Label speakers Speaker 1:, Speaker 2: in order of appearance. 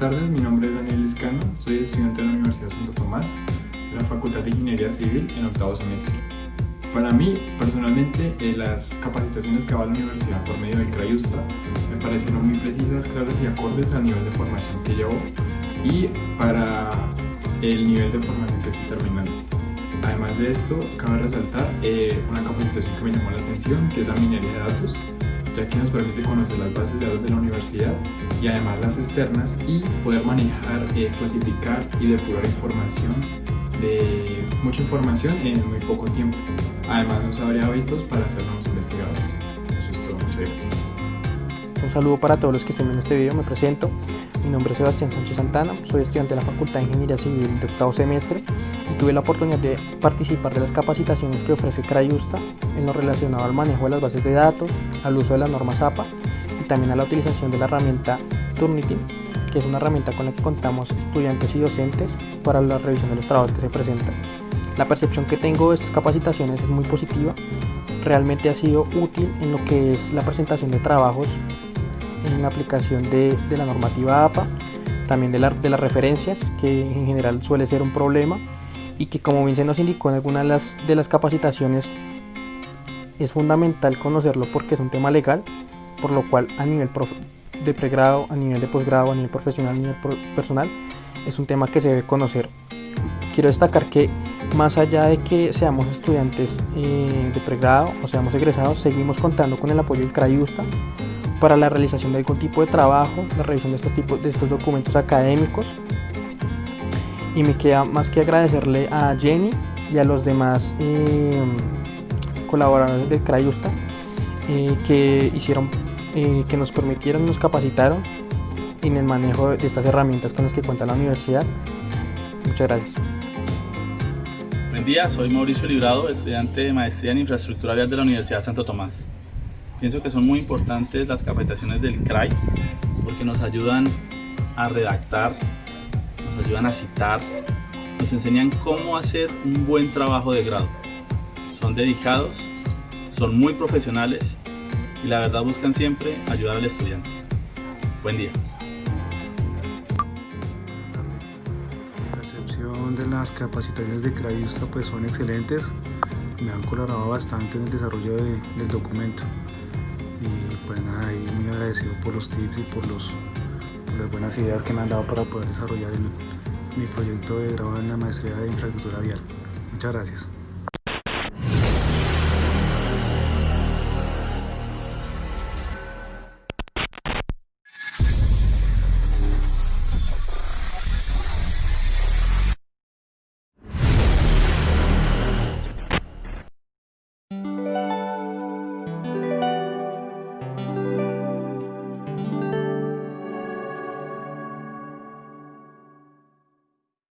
Speaker 1: Tardes, mi nombre es Daniel Liscano, soy estudiante de la Universidad Santo Tomás, de la Facultad de Ingeniería Civil en octavo semestre. Para mí, personalmente, eh, las capacitaciones que va a la universidad por medio del CRAYUSTA me parecieron muy precisas, claras y acordes al nivel de formación que llevo y para el nivel de formación que estoy terminando. Además de esto, cabe resaltar eh, una capacitación que me llamó la atención, que es la minería de datos, ya que nos permite conocer las bases de datos de la universidad y además las externas y poder manejar, eh, clasificar y depurar información de mucha información en muy poco tiempo. Además nos abre hábitos para ser nuevos investigadores. Eso es todo, muchas gracias.
Speaker 2: Un saludo para todos los que estén viendo este video, me presento. Mi nombre es Sebastián Sánchez Santana, soy estudiante de la Facultad de Ingeniería Civil de octavo semestre tuve la oportunidad de participar de las capacitaciones que ofrece CRAYUSTA en lo relacionado al manejo de las bases de datos, al uso de las normas APA y también a la utilización de la herramienta Turnitin, que es una herramienta con la que contamos estudiantes y docentes para la revisión de los trabajos que se presentan. La percepción que tengo de estas capacitaciones es muy positiva, realmente ha sido útil en lo que es la presentación de trabajos en la aplicación de, la normativa APA, también de, la, de, las referencias, que en general suele ser un problema, y que como bien se nos indicó en algunas de las, de capacitaciones, es fundamental conocerlo porque es un tema legal, por lo cual a nivel de pregrado, a nivel de posgrado, a nivel profesional, a nivel personal, es un tema que se debe conocer. Quiero destacar que más allá de que seamos estudiantes eh, de pregrado o seamos egresados, seguimos contando con el apoyo del CRAYUSTA para la realización de algún tipo de trabajo, la revisión de estos, tipos, de estos documentos académicos. Y me queda más que agradecerle a Jenny y a los demás eh, colaboradores de Crayusta eh, que hicieron, eh, que nos permitieron, nos capacitaron en el manejo de estas herramientas con las que cuenta la universidad. Muchas gracias.
Speaker 3: Buen día, soy Mauricio Librado, estudiante de Maestría en Infraestructura Vial de la Universidad Santo Tomás. Pienso que son muy importantes las capacitaciones del CRAI porque nos ayudan a redactar, nos ayudan a citar, nos enseñan cómo hacer un buen trabajo de grado. Son dedicados, son muy profesionales y la verdad buscan siempre ayudar al estudiante. Buen día.
Speaker 4: La percepción de las capacitaciones de CRAI pues son excelentes, me han colaborado bastante en el desarrollo de, del documento y pues nada, ahí muy agradecido por los tips y por, los, las buenas ideas que me han dado para poder desarrollar mi proyecto de grado en la maestría de infraestructura vial. Muchas gracias.